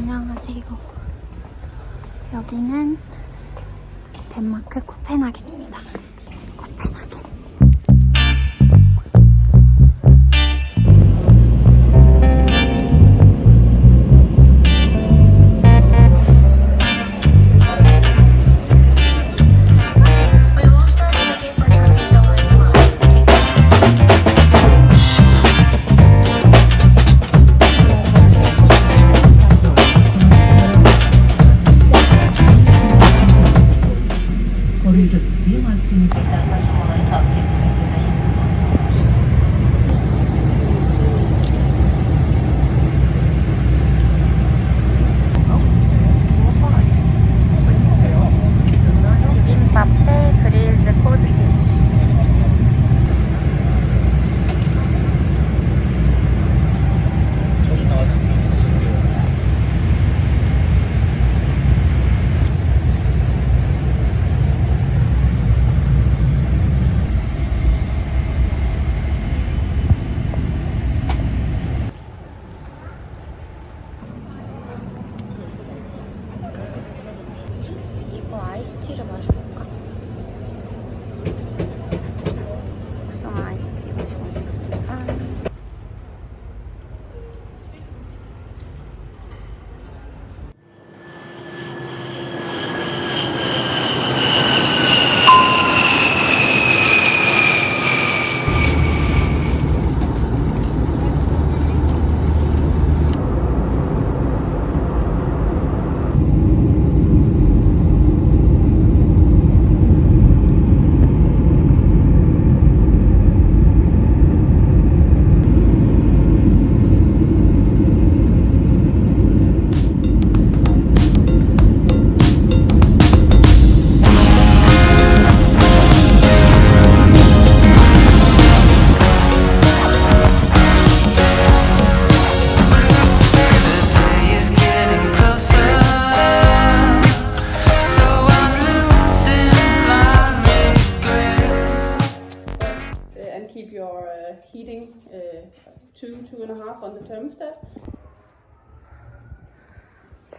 안녕하세요. 여기는 덴마크 코펜하겐입니다.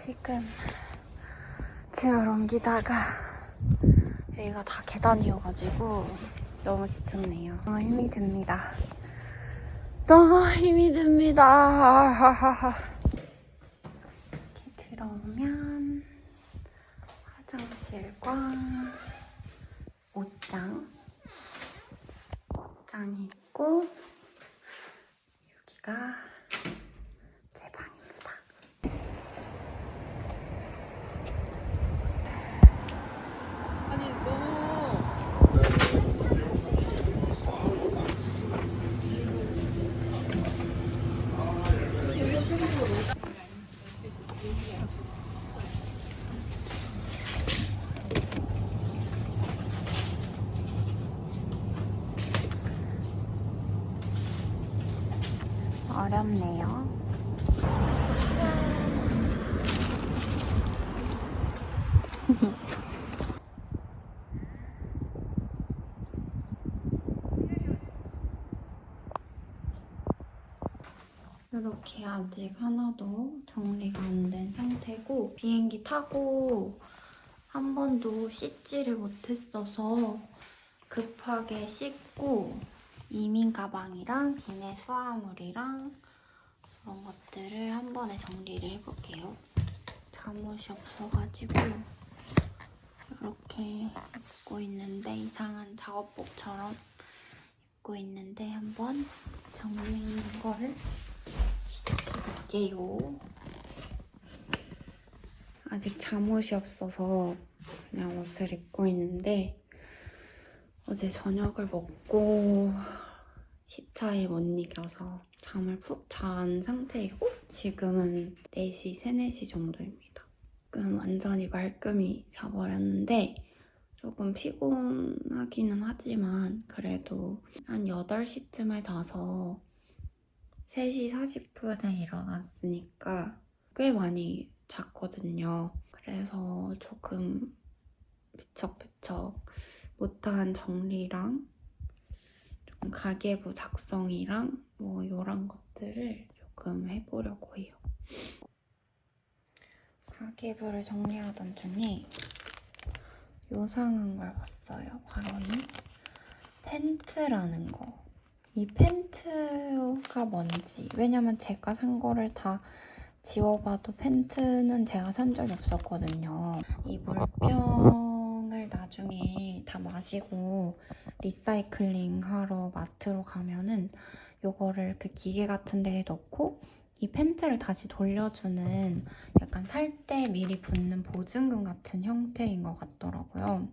지금 짐을 옮기다가 여기가 다 계단이어가지고 너무 지쳤네요. 너무 힘이 듭니다. 너무 힘이 듭니다. 이렇게 들어오면 화장실과 옷장 옷장이 있고 여기가 제 방입니다. 어렵네요. 이렇게 아직 하나도 정리가 안 된 상태고 비행기 타고 한 번도 씻지를 못했어서 급하게 씻고 이민 가방이랑 기내 수화물이랑 그런 것들을 한 번에 정리를 해볼게요. 잠옷이 없어가지고 이렇게 입고 있는데 이상한 작업복처럼 입고 있는데 한번 정리하는 거를 시작해볼게요. 아직 잠옷이 없어서 그냥 옷을 입고 있는데 어제 저녁을 먹고 시차에 못 이겨서 잠을 푹 잔 상태이고 지금은 4시, 3, 4시 정도입니다. 지금 완전히 말끔히 자버렸는데 조금 피곤하기는 하지만 그래도 한 8시쯤에 자서 3시 40분에 일어났으니까 꽤 많이 잤거든요. 그래서 조금 비척비척 못한 정리랑 가계부 작성이랑 뭐 이런 것들을 조금 해보려고 해요. 가계부를 정리하던 중에 요상한 걸 봤어요. 바로 이 팬트라는 거. 이 팬트가 뭔지. 왜냐면 제가 산 거를 다 지워봐도 팬트는 제가 산 적이 없었거든요. 이 물병을 나중에 다 마시고 리사이클링 하러 마트로 가면은 요거를 그 기계 같은 데에 넣고 이 팬트를 다시 돌려주는 약간 살 때 미리 붓는 보증금 같은 형태인 것 같더라고요.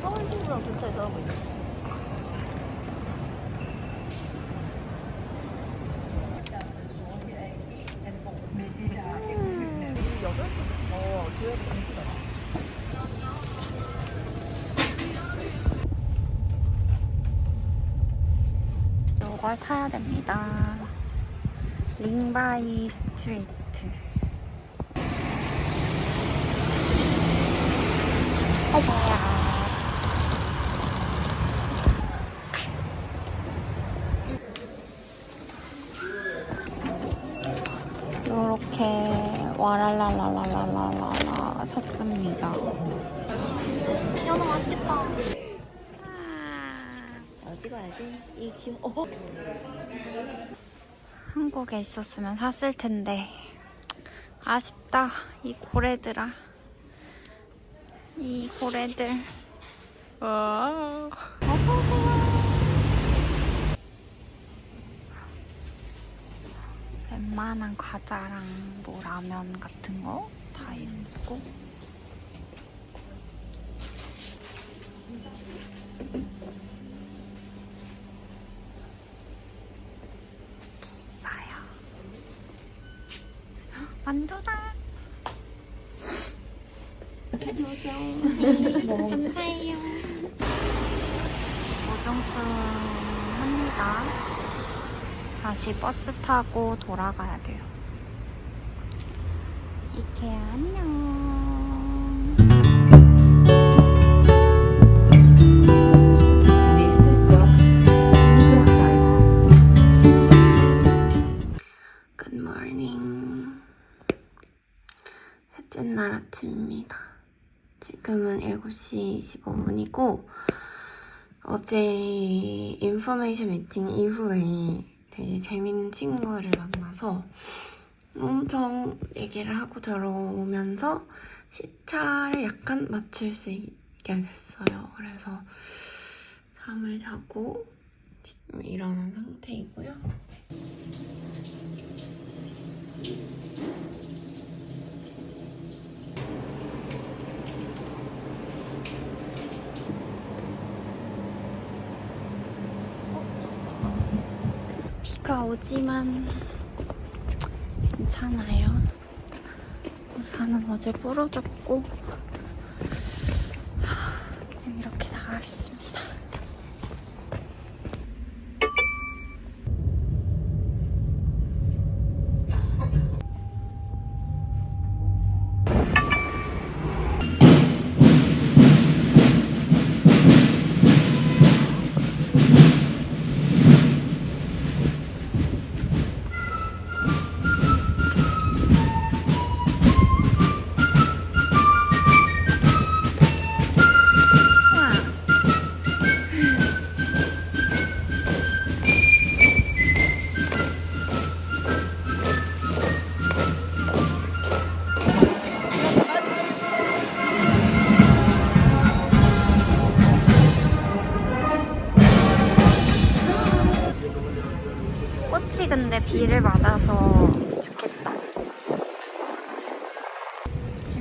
서울 신부랑 근처에서 하고 있는 여덟 시부터 교회에서 금지더라. 이걸 타야 됩니다. 링바이 스트리트. 어머야. 요렇게 와랄랄랄랄랄랄라 샀습니다. 연어 맛있겠다. 어, 찍어야지. 이 귀여. 어. 한국에 있었으면 샀을 텐데 아쉽다 이 고래들아 이 고래들 와. 웬만한 과자랑 뭐 라면 같은 거 다 있고 만두다. 감사해요. 오중충합니다. 다시 버스 타고 돌아가야 돼요. 이케아 안녕. 지금은 7시 25분이고 어제 인포메이션 미팅 이후에 되게 재밌는 친구를 만나서 엄청 얘기를 하고 들어오면서 시차를 약간 맞출 수 있게 됐어요. 그래서 잠을 자고 지금 일어난 상태이고요. 비가 오지만 괜찮아요. 우산은 어제 부러졌고 이렇게 나가겠습니다.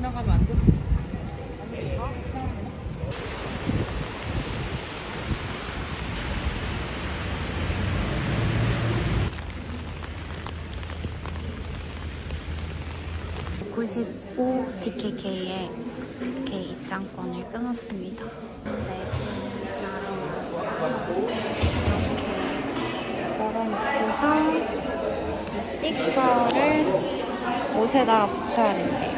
지나가면 안 돼? 95 DKK에 이렇게 입장권을 끊었습니다. 네, 이렇게 걸어놓고서 이 스티커를 옷에다가 붙여야 된대요.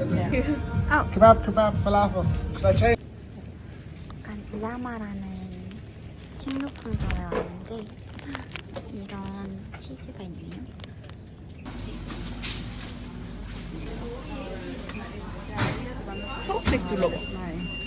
Kebab, kebab, falafel. 약간 이야마라는 식료품 점에 왔는데 이런 치즈가 있네요. 초록색 둘러봤어. 네.